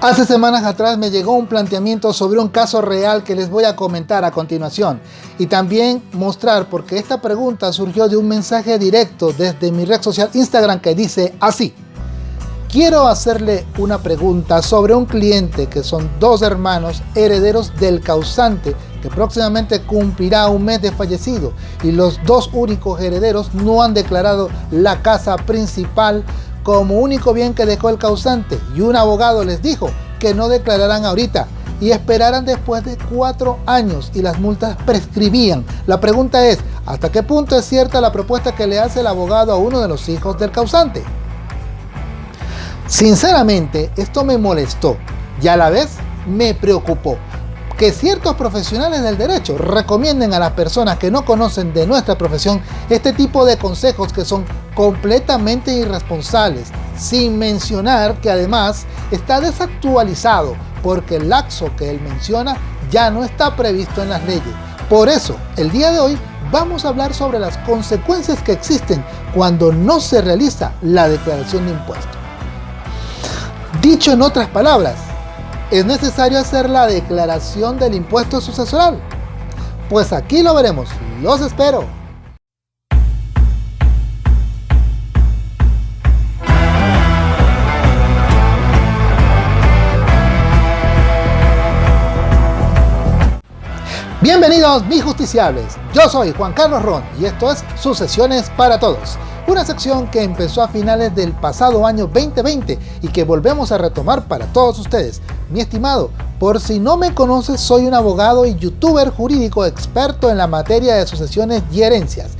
Hace semanas atrás me llegó un planteamiento sobre un caso real que les voy a comentar a continuación y también mostrar porque esta pregunta surgió de un mensaje directo desde mi red social Instagram que dice así. Quiero hacerle una pregunta sobre un cliente que son dos hermanos herederos del causante que próximamente cumplirá un mes de fallecido y los dos únicos herederos no han declarado la casa principal como único bien que dejó el causante y un abogado les dijo que no declararán ahorita y esperaran después de cuatro años y las multas prescribían. La pregunta es, ¿hasta qué punto es cierta la propuesta que le hace el abogado a uno de los hijos del causante? Sinceramente, esto me molestó y a la vez me preocupó que ciertos profesionales del derecho recomienden a las personas que no conocen de nuestra profesión este tipo de consejos que son completamente irresponsables, sin mencionar que además está desactualizado porque el laxo que él menciona ya no está previsto en las leyes. Por eso, el día de hoy vamos a hablar sobre las consecuencias que existen cuando no se realiza la declaración de impuestos. Dicho en otras palabras, ¿Es necesario hacer la declaración del impuesto sucesoral? Pues aquí lo veremos. ¡Los espero! Bienvenidos mis justiciables, yo soy Juan Carlos Ron y esto es Sucesiones para Todos una sección que empezó a finales del pasado año 2020 y que volvemos a retomar para todos ustedes. Mi estimado, por si no me conoces, soy un abogado y youtuber jurídico experto en la materia de sucesiones y herencias,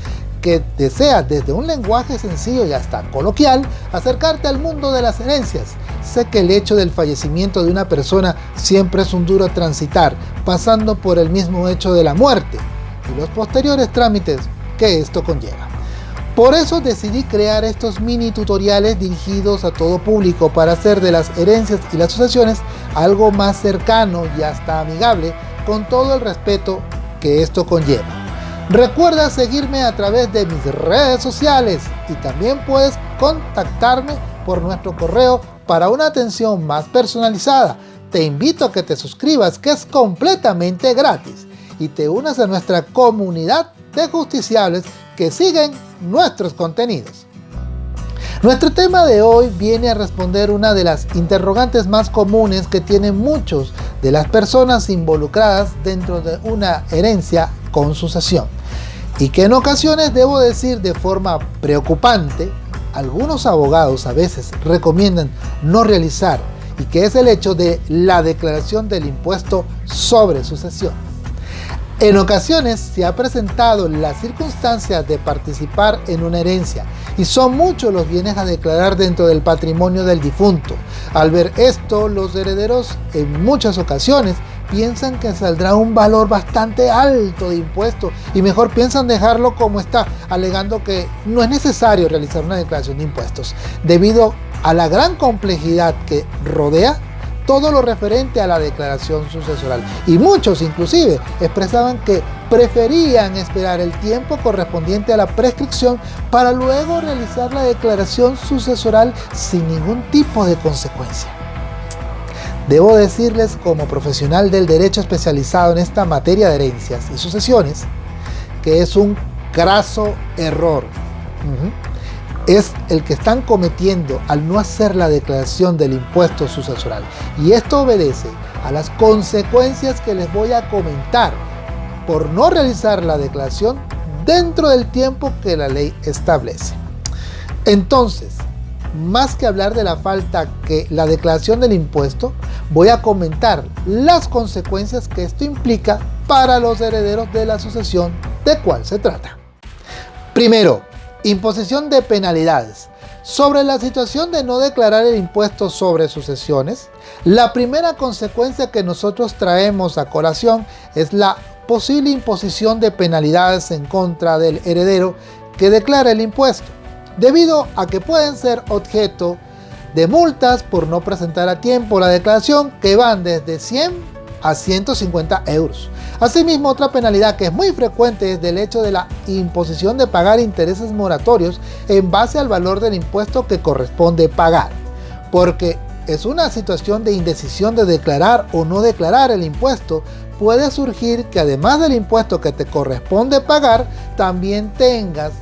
que desea desde un lenguaje sencillo y hasta coloquial acercarte al mundo de las herencias. Sé que el hecho del fallecimiento de una persona siempre es un duro transitar, pasando por el mismo hecho de la muerte y los posteriores trámites que esto conlleva. Por eso decidí crear estos mini tutoriales dirigidos a todo público para hacer de las herencias y las sucesiones algo más cercano y hasta amigable con todo el respeto que esto conlleva. Recuerda seguirme a través de mis redes sociales y también puedes contactarme por nuestro correo para una atención más personalizada. Te invito a que te suscribas que es completamente gratis y te unas a nuestra comunidad de justiciables que siguen nuestros contenidos. Nuestro tema de hoy viene a responder una de las interrogantes más comunes que tienen muchos de las personas involucradas dentro de una herencia con sucesión y que en ocasiones, debo decir de forma preocupante, algunos abogados a veces recomiendan no realizar y que es el hecho de la declaración del impuesto sobre sucesión. En ocasiones se ha presentado la circunstancia de participar en una herencia y son muchos los bienes a declarar dentro del patrimonio del difunto. Al ver esto, los herederos en muchas ocasiones piensan que saldrá un valor bastante alto de impuesto y mejor piensan dejarlo como está, alegando que no es necesario realizar una declaración de impuestos, debido a la gran complejidad que rodea todo lo referente a la declaración sucesoral. Y muchos inclusive expresaban que preferían esperar el tiempo correspondiente a la prescripción para luego realizar la declaración sucesoral sin ningún tipo de consecuencia. Debo decirles como profesional del derecho especializado en esta materia de herencias y sucesiones que es un graso error es el que están cometiendo al no hacer la declaración del impuesto sucesoral. Y esto obedece a las consecuencias que les voy a comentar por no realizar la declaración dentro del tiempo que la ley establece. Entonces, más que hablar de la falta que la declaración del impuesto, voy a comentar las consecuencias que esto implica para los herederos de la sucesión de cuál se trata. Primero, Imposición de penalidades. Sobre la situación de no declarar el impuesto sobre sucesiones, la primera consecuencia que nosotros traemos a colación es la posible imposición de penalidades en contra del heredero que declara el impuesto, debido a que pueden ser objeto de multas por no presentar a tiempo la declaración que van desde 100 a 150 euros. Asimismo, otra penalidad que es muy frecuente es del hecho de la imposición de pagar intereses moratorios en base al valor del impuesto que corresponde pagar. Porque es una situación de indecisión de declarar o no declarar el impuesto, puede surgir que además del impuesto que te corresponde pagar, también tengas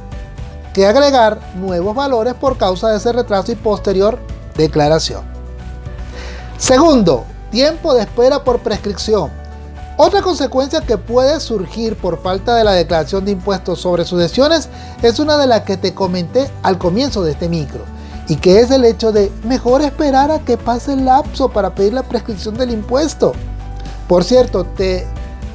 que agregar nuevos valores por causa de ese retraso y posterior declaración. Segundo, tiempo de espera por prescripción. Otra consecuencia que puede surgir por falta de la declaración de impuestos sobre sucesiones es una de las que te comenté al comienzo de este micro y que es el hecho de mejor esperar a que pase el lapso para pedir la prescripción del impuesto. Por cierto, te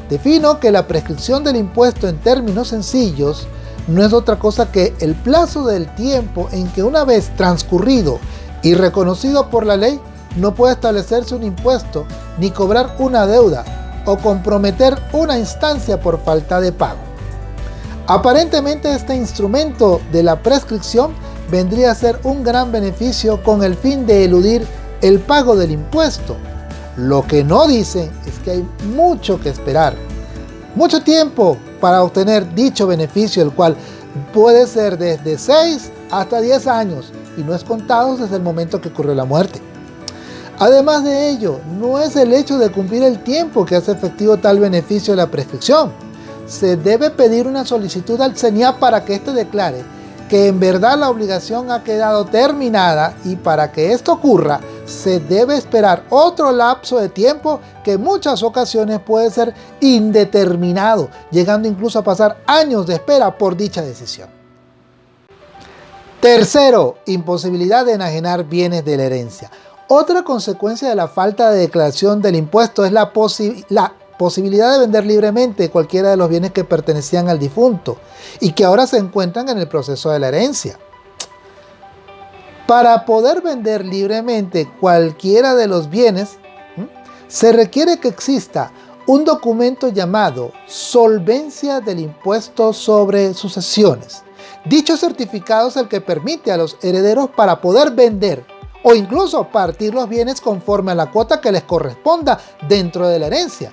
defino que la prescripción del impuesto en términos sencillos no es otra cosa que el plazo del tiempo en que una vez transcurrido y reconocido por la ley no puede establecerse un impuesto ni cobrar una deuda o comprometer una instancia por falta de pago. Aparentemente este instrumento de la prescripción vendría a ser un gran beneficio con el fin de eludir el pago del impuesto. Lo que no dicen es que hay mucho que esperar. Mucho tiempo para obtener dicho beneficio, el cual puede ser desde 6 hasta 10 años y no es contado desde el momento que ocurrió la muerte. Además de ello, no es el hecho de cumplir el tiempo que hace efectivo tal beneficio de la prescripción. Se debe pedir una solicitud al CENIAP para que éste declare que en verdad la obligación ha quedado terminada y para que esto ocurra se debe esperar otro lapso de tiempo que en muchas ocasiones puede ser indeterminado, llegando incluso a pasar años de espera por dicha decisión. Tercero, imposibilidad de enajenar bienes de la herencia. Otra consecuencia de la falta de declaración del impuesto es la, posibilidad de vender libremente cualquiera de los bienes que pertenecían al difunto y que ahora se encuentran en el proceso de la herencia. Para poder vender libremente cualquiera de los bienes, se requiere que exista un documento llamado Solvencia del Impuesto sobre Sucesiones. Dicho certificado es el que permite a los herederos para poder vender o incluso partir los bienes conforme a la cuota que les corresponda dentro de la herencia.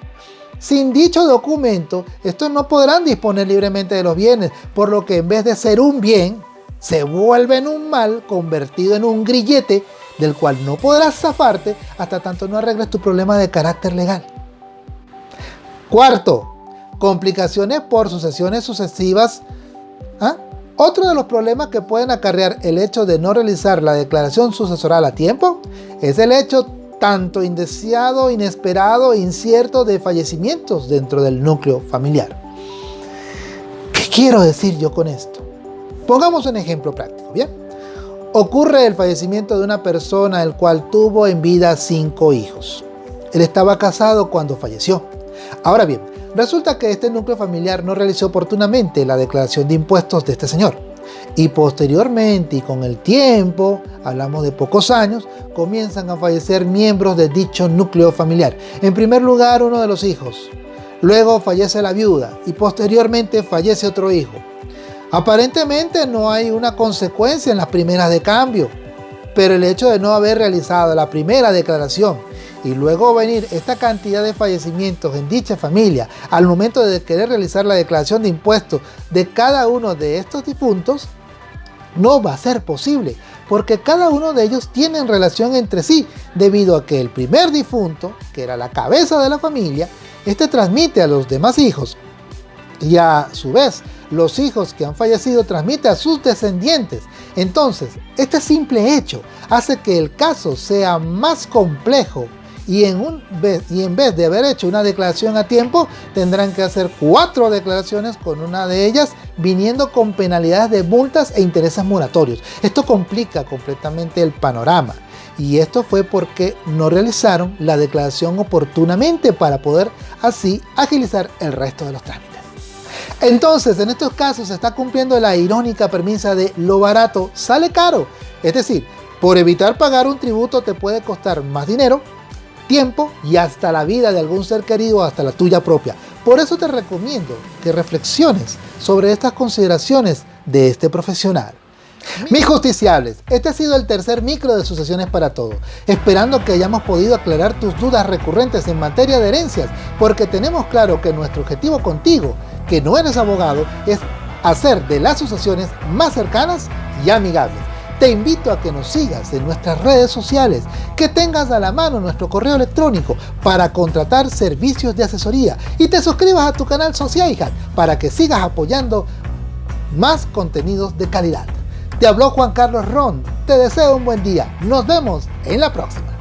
Sin dicho documento, estos no podrán disponer libremente de los bienes, por lo que en vez de ser un bien, se vuelve en un mal convertido en un grillete del cual no podrás zafarte hasta tanto no arregles tu problema de carácter legal. Cuarto, complicaciones por sucesiones sucesivas ¿ah? Otro de los problemas que pueden acarrear el hecho de no realizar la declaración sucesoral a tiempo es el hecho tanto indeseado, inesperado e incierto de fallecimientos dentro del núcleo familiar. ¿Qué quiero decir yo con esto? Pongamos un ejemplo práctico, ¿bien? Ocurre el fallecimiento de una persona el cual tuvo en vida cinco hijos. Él estaba casado cuando falleció. Ahora bien, Resulta que este núcleo familiar no realizó oportunamente la declaración de impuestos de este señor. Y posteriormente y con el tiempo, hablamos de pocos años, comienzan a fallecer miembros de dicho núcleo familiar. En primer lugar, uno de los hijos. Luego fallece la viuda y posteriormente fallece otro hijo. Aparentemente no hay una consecuencia en las primeras de cambio, pero el hecho de no haber realizado la primera declaración y luego venir esta cantidad de fallecimientos en dicha familia al momento de querer realizar la declaración de impuestos de cada uno de estos difuntos, no va a ser posible, porque cada uno de ellos tiene relación entre sí, debido a que el primer difunto, que era la cabeza de la familia, este transmite a los demás hijos, y a su vez, los hijos que han fallecido transmiten a sus descendientes. Entonces, este simple hecho hace que el caso sea más complejo y en, un, y en vez de haber hecho una declaración a tiempo, tendrán que hacer cuatro declaraciones con una de ellas viniendo con penalidades de multas e intereses moratorios. Esto complica completamente el panorama y esto fue porque no realizaron la declaración oportunamente para poder así agilizar el resto de los trámites. Entonces, en estos casos se está cumpliendo la irónica premisa de lo barato sale caro. Es decir, por evitar pagar un tributo te puede costar más dinero tiempo y hasta la vida de algún ser querido, hasta la tuya propia. Por eso te recomiendo que reflexiones sobre estas consideraciones de este profesional. Mis justiciables, este ha sido el tercer micro de Sucesiones para Todo, esperando que hayamos podido aclarar tus dudas recurrentes en materia de herencias, porque tenemos claro que nuestro objetivo contigo, que no eres abogado, es hacer de las sucesiones más cercanas y amigables. Te invito a que nos sigas en nuestras redes sociales, que tengas a la mano nuestro correo electrónico para contratar servicios de asesoría y te suscribas a tu canal Sociaihat para que sigas apoyando más contenidos de calidad. Te habló Juan Carlos Ron, te deseo un buen día, nos vemos en la próxima.